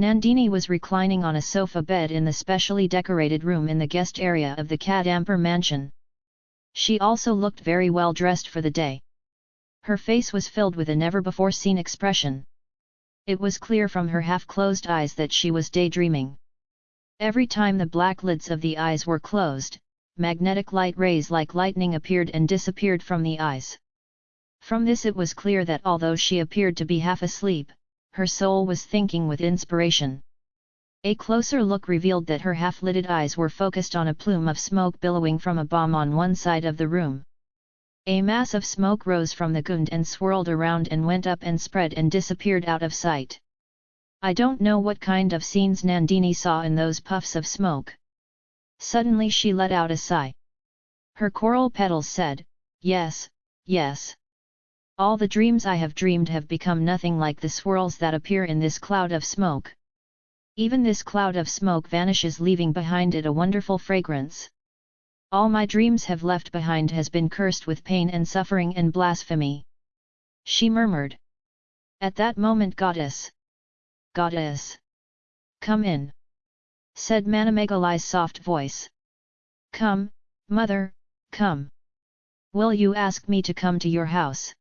Nandini was reclining on a sofa bed in the specially decorated room in the guest area of the Kadampur mansion. She also looked very well dressed for the day. Her face was filled with a never-before-seen expression. It was clear from her half-closed eyes that she was daydreaming. Every time the black lids of the eyes were closed, magnetic light rays like lightning appeared and disappeared from the eyes. From this it was clear that although she appeared to be half asleep, her soul was thinking with inspiration. A closer look revealed that her half-lidded eyes were focused on a plume of smoke billowing from a bomb on one side of the room. A mass of smoke rose from the gund and swirled around and went up and spread and disappeared out of sight. I don't know what kind of scenes Nandini saw in those puffs of smoke. Suddenly she let out a sigh. Her coral petals said, Yes, yes. All the dreams I have dreamed have become nothing like the swirls that appear in this cloud of smoke. Even this cloud of smoke vanishes leaving behind it a wonderful fragrance. All my dreams have left behind has been cursed with pain and suffering and blasphemy. She murmured. At that moment goddess. Goddess. Come in. Said Manamekalai's soft voice. Come, mother, come. Will you ask me to come to your house?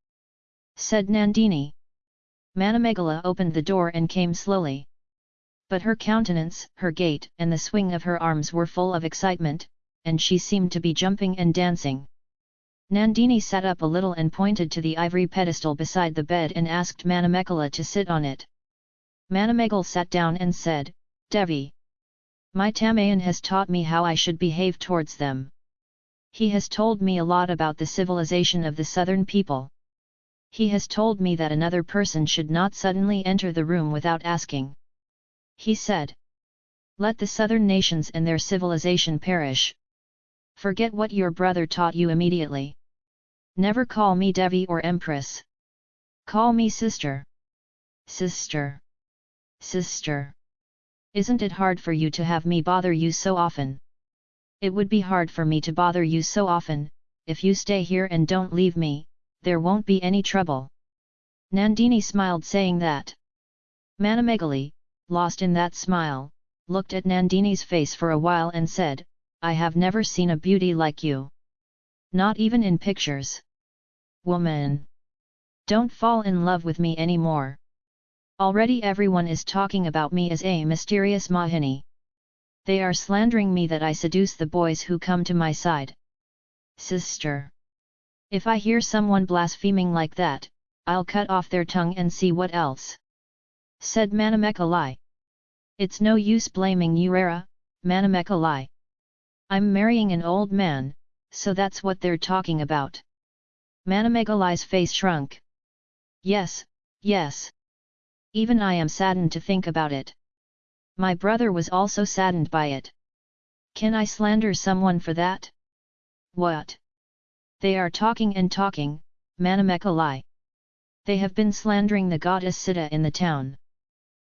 Said Nandini. Manamegala opened the door and came slowly. But her countenance, her gait and the swing of her arms were full of excitement, and she seemed to be jumping and dancing. Nandini sat up a little and pointed to the ivory pedestal beside the bed and asked Manamekala to sit on it. Manamegal sat down and said, Devi. My Tamayan has taught me how I should behave towards them. He has told me a lot about the civilization of the southern people. He has told me that another person should not suddenly enter the room without asking. He said. Let the southern nations and their civilization perish. Forget what your brother taught you immediately. Never call me Devi or Empress. Call me sister. Sister. Sister. Isn't it hard for you to have me bother you so often? It would be hard for me to bother you so often, if you stay here and don't leave me, there won't be any trouble. Nandini smiled saying that. Manamegali, lost in that smile, looked at Nandini's face for a while and said, I have never seen a beauty like you. Not even in pictures. Woman! Don't fall in love with me anymore. Already everyone is talking about me as a mysterious Mahini. They are slandering me that I seduce the boys who come to my side. Sister! If I hear someone blaspheming like that, I'll cut off their tongue and see what else. Said Manamekalai. It's no use blaming Urara, Manamekalai. I'm marrying an old man, so that's what they're talking about. Manamekalai's face shrunk. Yes, yes. Even I am saddened to think about it. My brother was also saddened by it. Can I slander someone for that? What? They are talking and talking, Manamekalai. They have been slandering the goddess Sita in the town.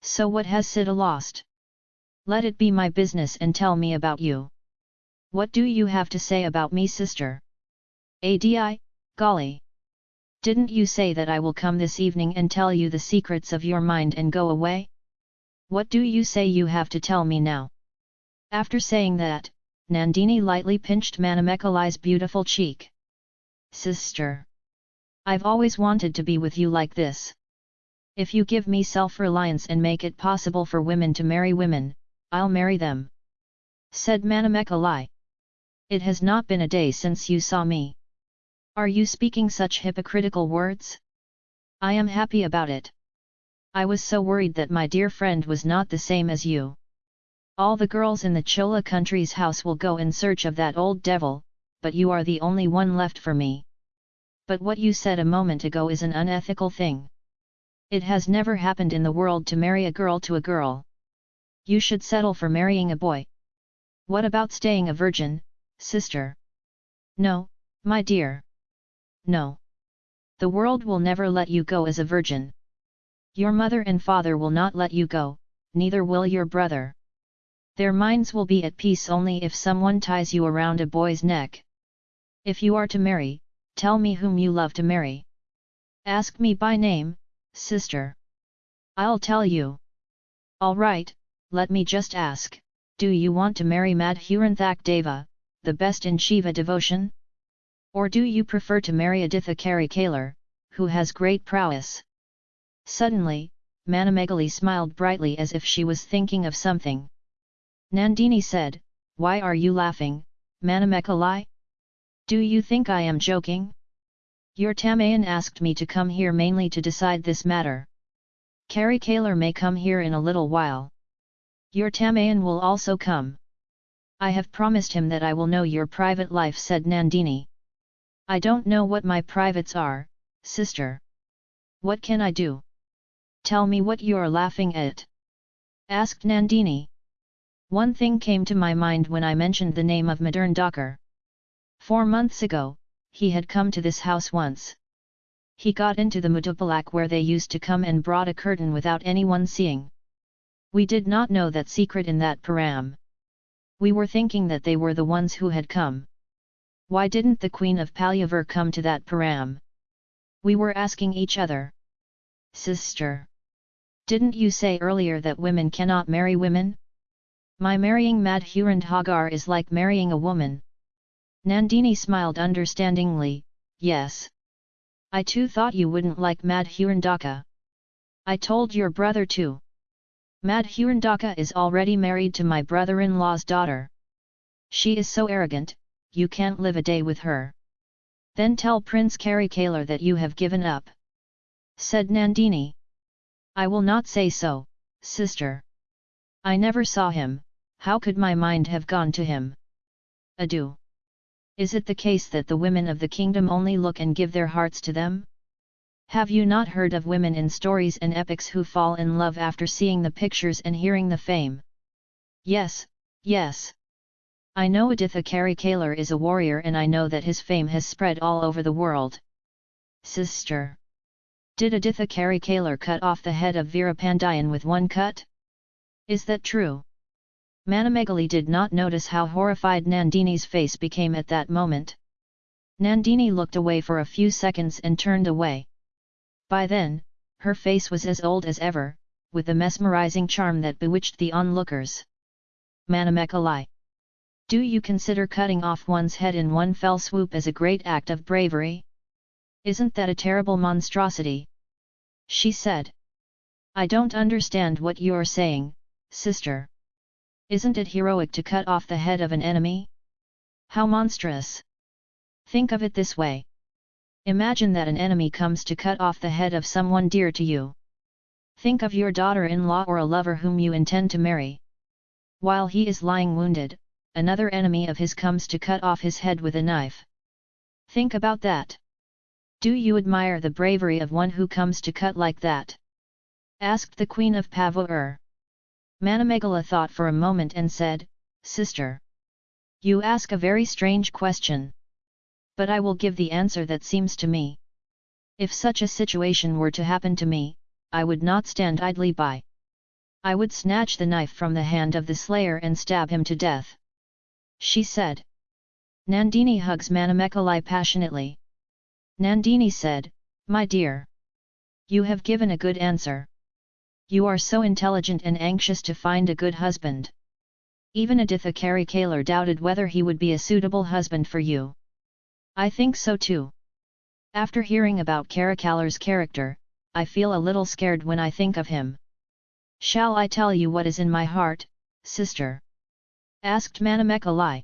So what has Sita lost? Let it be my business and tell me about you. What do you have to say about me sister? Adi, golly! Didn't you say that I will come this evening and tell you the secrets of your mind and go away? What do you say you have to tell me now? After saying that, Nandini lightly pinched Manamekalai's beautiful cheek. Sister. I've always wanted to be with you like this. If you give me self-reliance and make it possible for women to marry women, I'll marry them. Said Manamekalai. It has not been a day since you saw me. Are you speaking such hypocritical words? I am happy about it. I was so worried that my dear friend was not the same as you. All the girls in the Chola country's house will go in search of that old devil, but you are the only one left for me. But what you said a moment ago is an unethical thing. It has never happened in the world to marry a girl to a girl. You should settle for marrying a boy. What about staying a virgin, sister? No, my dear. No. The world will never let you go as a virgin. Your mother and father will not let you go, neither will your brother. Their minds will be at peace only if someone ties you around a boy's neck. If you are to marry, tell me whom you love to marry. Ask me by name, sister. I'll tell you. Alright, let me just ask, do you want to marry Madhuranthak Deva, the best in Shiva devotion? Or do you prefer to marry Aditha Karikalar, who has great prowess? Suddenly, Manamegali smiled brightly as if she was thinking of something. Nandini said, Why are you laughing, Manamekalai? Do you think I am joking? Your Tamayan asked me to come here mainly to decide this matter. Karikalar may come here in a little while. Your Tamayan will also come. I have promised him that I will know your private life said Nandini. I don't know what my privates are, sister. What can I do? Tell me what you're laughing at. Asked Nandini. One thing came to my mind when I mentioned the name of Madan Dakar. Four months ago, he had come to this house once. He got into the Mudupalak where they used to come and brought a curtain without anyone seeing. We did not know that secret in that param. We were thinking that they were the ones who had come. Why didn't the Queen of Palyavur come to that param? We were asking each other. Sister! Didn't you say earlier that women cannot marry women? My marrying Madhurandhagar is like marrying a woman. Nandini smiled understandingly, yes. I too thought you wouldn't like Madhurandaka. I told your brother too. Madhurandaka is already married to my brother-in-law's daughter. She is so arrogant, you can't live a day with her. Then tell Prince Karikalar that you have given up. Said Nandini. I will not say so, sister. I never saw him, how could my mind have gone to him? Adieu. Is it the case that the women of the kingdom only look and give their hearts to them? Have you not heard of women in stories and epics who fall in love after seeing the pictures and hearing the fame? Yes, yes. I know Aditha Karikalar is a warrior and I know that his fame has spread all over the world. Sister. Did Aditha Karikalar cut off the head of Veerapandiyan with one cut? Is that true? Manamegali did not notice how horrified Nandini's face became at that moment. Nandini looked away for a few seconds and turned away. By then, her face was as old as ever, with the mesmerizing charm that bewitched the onlookers. Manamekalai. Do you consider cutting off one's head in one fell swoop as a great act of bravery? Isn't that a terrible monstrosity? She said. I don't understand what you're saying, sister. Isn't it heroic to cut off the head of an enemy? How monstrous! Think of it this way. Imagine that an enemy comes to cut off the head of someone dear to you. Think of your daughter-in-law or a lover whom you intend to marry. While he is lying wounded, another enemy of his comes to cut off his head with a knife. Think about that. Do you admire the bravery of one who comes to cut like that? Asked the Queen of Pavur. Manamegala thought for a moment and said, Sister. You ask a very strange question but I will give the answer that seems to me. If such a situation were to happen to me, I would not stand idly by. I would snatch the knife from the hand of the slayer and stab him to death. She said. Nandini hugs Manamekalai passionately. Nandini said, My dear. You have given a good answer. You are so intelligent and anxious to find a good husband. Even Aditha Karikalar doubted whether he would be a suitable husband for you. I think so too. After hearing about Karikalar's character, I feel a little scared when I think of him. Shall I tell you what is in my heart, sister? Asked Manamekalai.